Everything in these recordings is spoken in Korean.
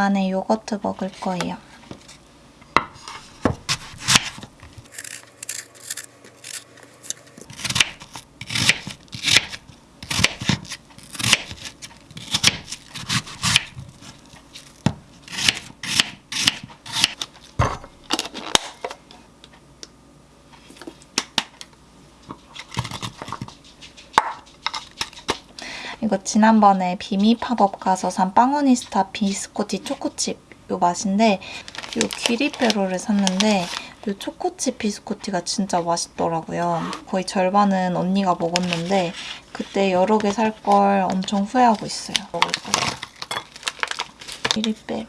오랜만에 요거트 먹을 거예요. 지난번에 비미 팝업 가서 산 빵오니스타 비스코티 초코칩 요 맛인데 요 귀리빼로를 샀는데 요 초코칩 비스코티가 진짜 맛있더라고요. 거의 절반은 언니가 먹었는데 그때 여러 개 살 걸 엄청 후회하고 있어요. 먹을 거예요. 귀리빼로.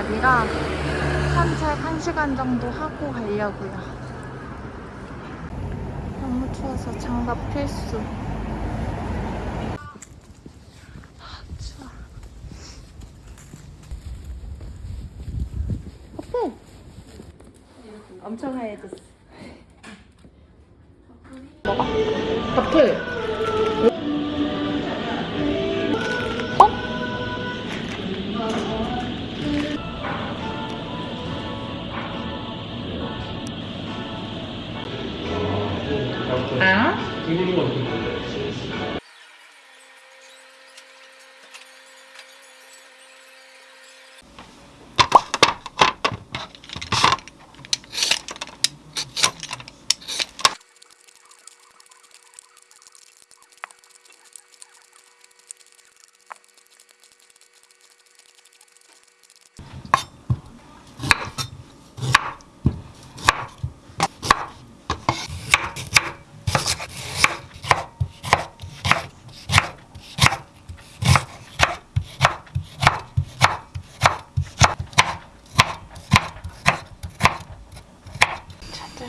날이라 산책 1시간 정도 하고 가려고요. 너무 추워서 장갑 필수. 아, 추워. 바풀! 엄청 하얘졌어.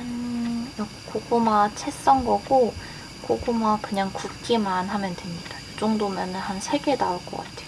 이 고구마 채 썬 거고 고구마 그냥 굽기만 하면 됩니다. 이 정도면 한 3개 나올 것 같아요.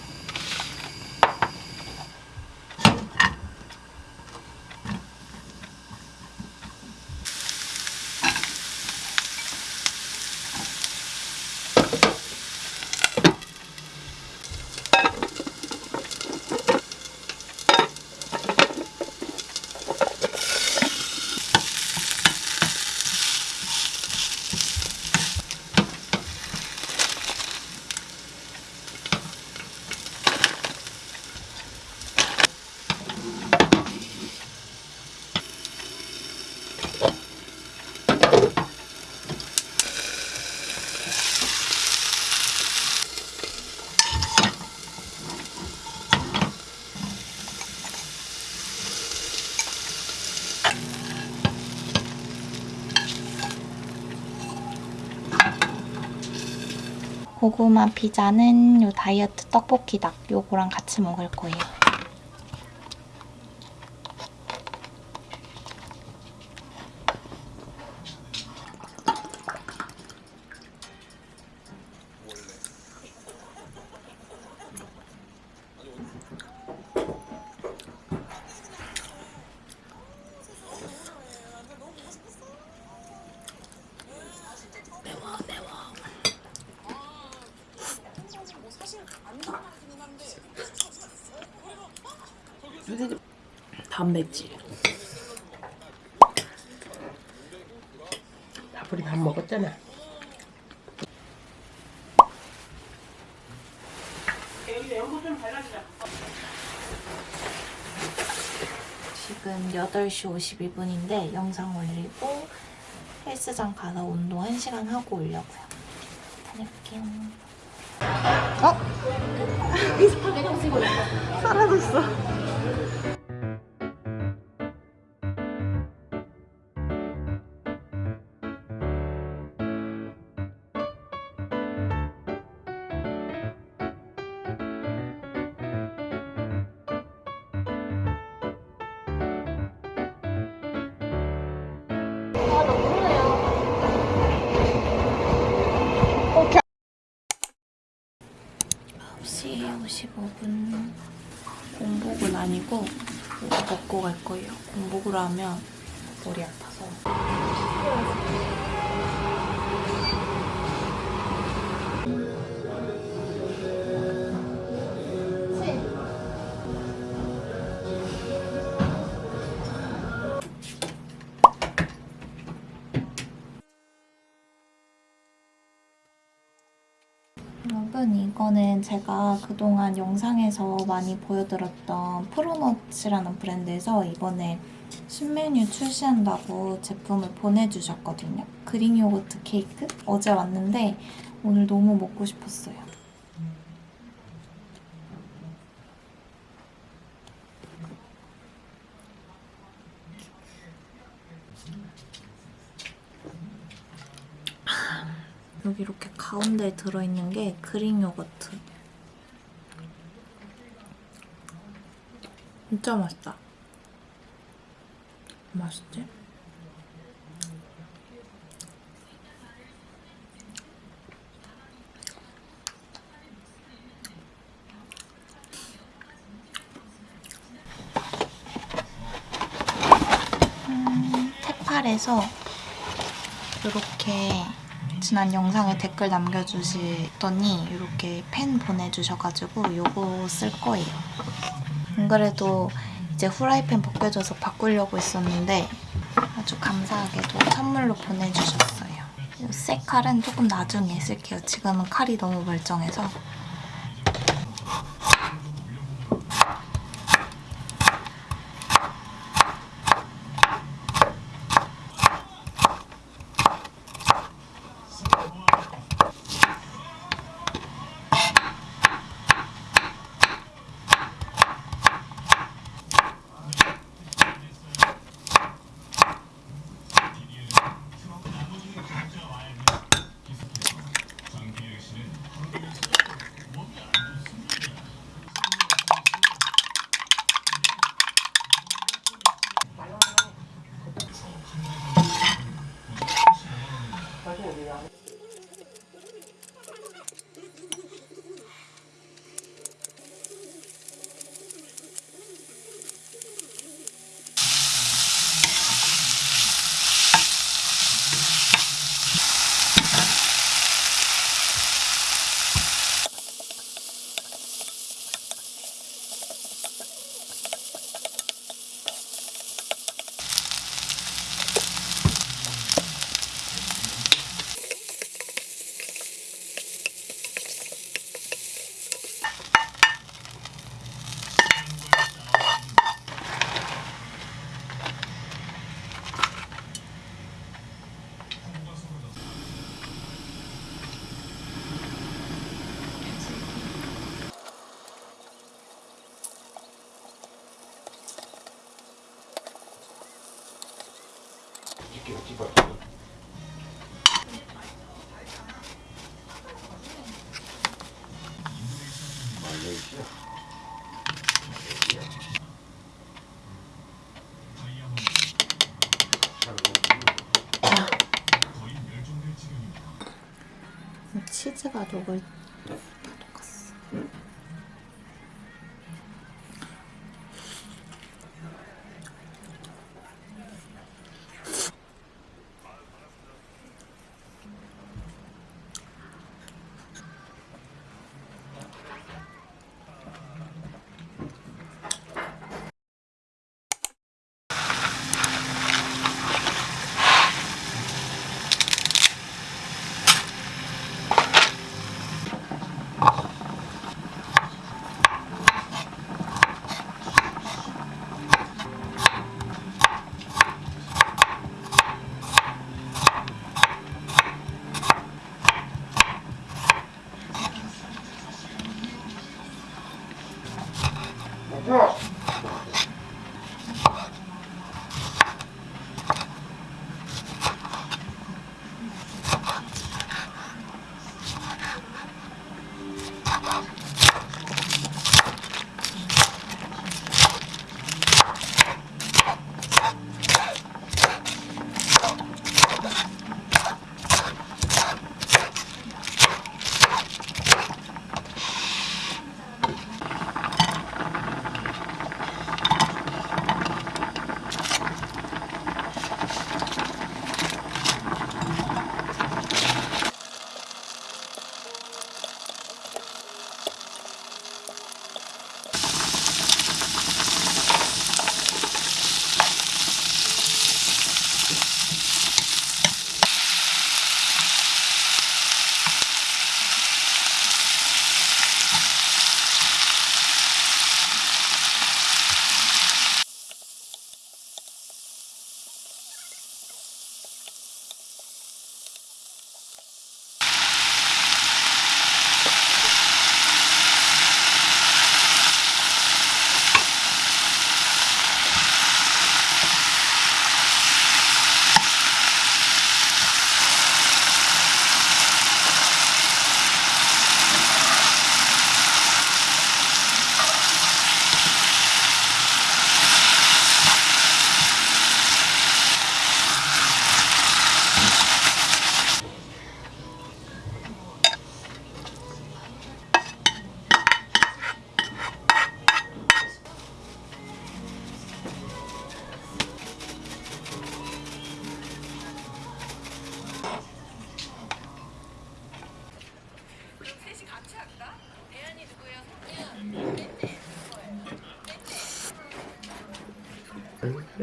고구마 피자는 요 다이어트 떡볶이 닭 요거랑 같이 먹을 거예요. 단백질. 밥풀이 밥 먹었잖아. 지금 8시 52분인데 영상 올리고 헬스장 가서 운동 1시간 하고 오려고요. 다녀올게요. 어? 사라졌어. 시 55분 공복은 아니고 먹고 갈 거예요. 공복을 하면 머리 아파서. 제가 그동안 영상에서 많이 보여드렸던 프로너츠라는 브랜드에서 이번에 신메뉴 출시한다고 제품을 보내주셨거든요. 그릭 요거트 케이크? 어제 왔는데 오늘 너무 먹고 싶었어요. 여기 이렇게 가운데에 들어있는 게 그릭 요거트. 진짜 맛있다. 맛있지? 음, 테팔에서 이렇게 지난 영상에 댓글 남겨주시더니 이렇게 펜 보내주셔가지고 이거 쓸 거예요. 안 그래도 이제 후라이팬 벗겨져서 바꾸려고 했었는데 아주 감사하게도 선물로 보내주셨어요. 이새 칼은 조금 나중에 쓸게요. 지금은 칼이 너무 멀쩡해서. 치즈 가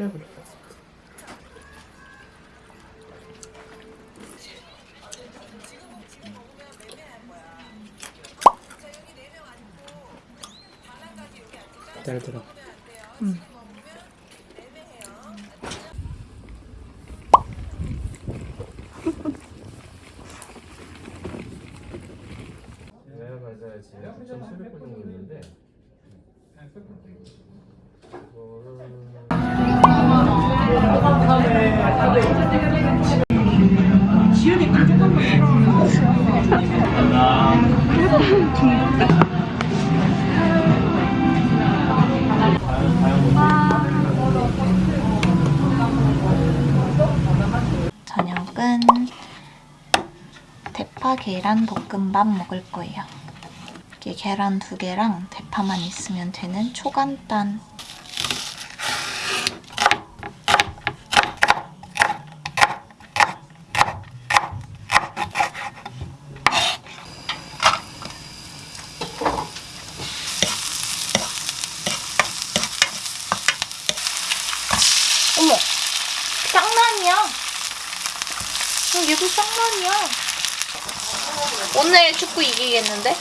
그래. 잘 들어. 내가 맞아야 지금 9,700번 정도 있는데 이거는 저녁은 대파 계란 볶음밥 먹을 거예요. 이게 계란 두 개랑 대파만 있으면 되는 초간단. 어머, 쌍난이야. 어, 얘도 쌍난이야. 오늘 축구 이기겠는데?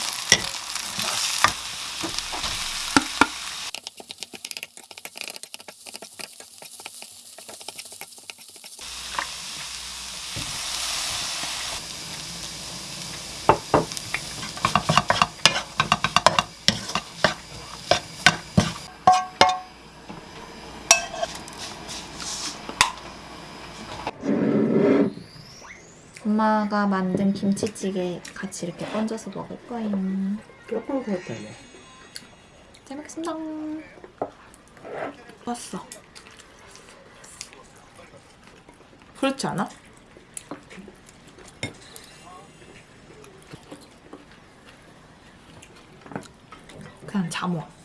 엄마가 만든 김치찌개 같이 이렇게 얹어서 먹을 거예요. 조금 그렇다네. 잘 먹겠습니다. 왔어. 그렇지 않아? 그냥 잠어.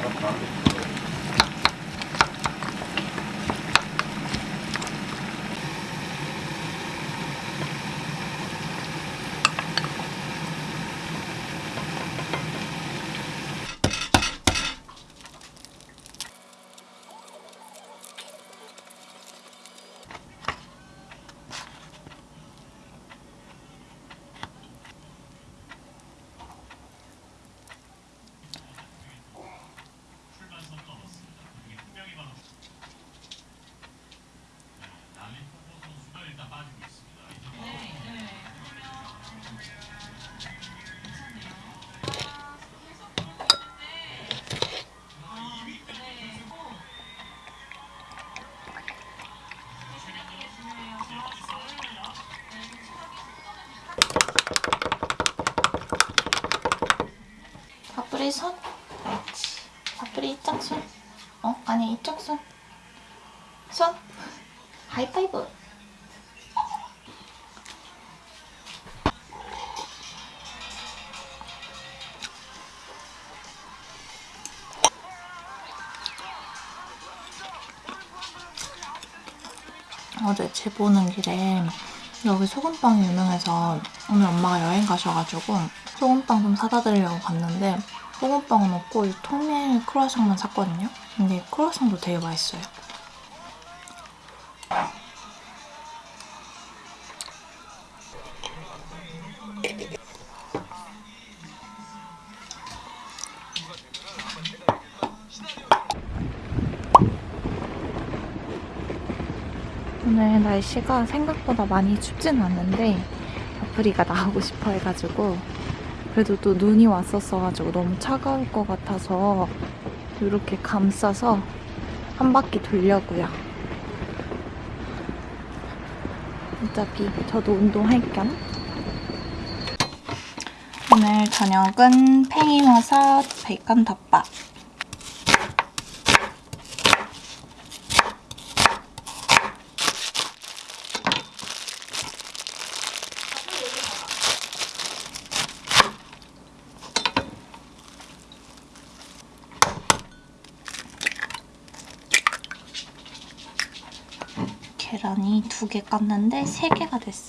Thank you. 아니 이쪽 손. 손. 하이파이브. 어제 집 오는 길에 여기 소금빵이 유명해서 오늘 엄마가 여행 가셔가지고 소금빵 좀 사다 드리려고 갔는데 소금빵은 없고 이 통밀 크루아상만 샀거든요. 근데 크루아상도 되게 맛있어요. 오늘 날씨가 생각보다 많이 춥진 않은데 아프리가 나오고 싶어 해가지고 그래도 또 눈이 왔었어가지고 너무 차가울 것 같아서 이렇게 감싸서 한 바퀴 돌려고요. 어차피 저도 운동할 겸 오늘 저녁은 팽이버섯 베이컨 덮밥 계란이 두 개 깠는데 세 개가 됐어.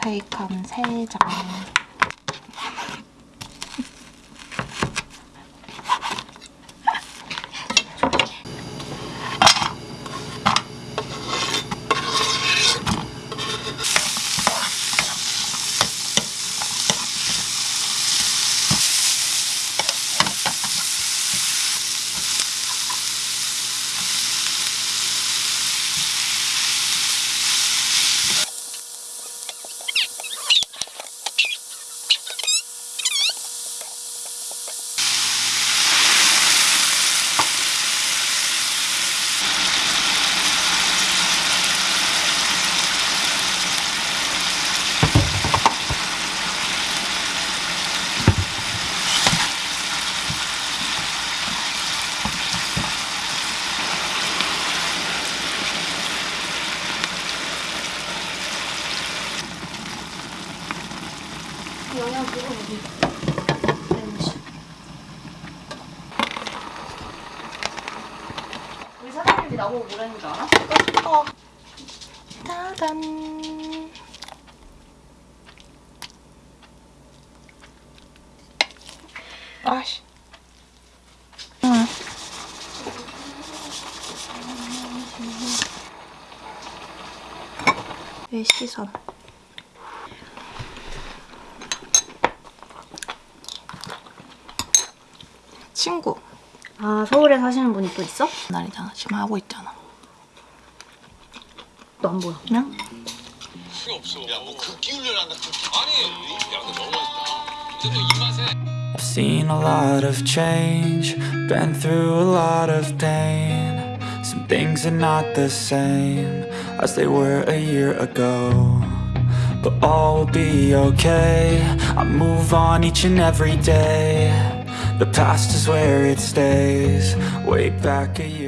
베이컨 세 장. 우리 사장님이 나보고 뭐라는 줄 알아? 어. 짜잔. 아씨. 응. 내 시선. 친구. 아 서울에 사시는 분이 또 있어? 날이잖아. 지금 하고 있잖아. 너안 보여. 그냥 필요 없어. 야, 뭐 극기 훈련한다. 극기. 아니, 야, 근데 너무 맛있다. 이제 또 입맛에. I've seen a lot of change, been through a lot of pain. Some things are not the same as they were a year ago. But all will be okay. I move on each and every day. The past is where it stays, way back a year.